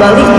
balik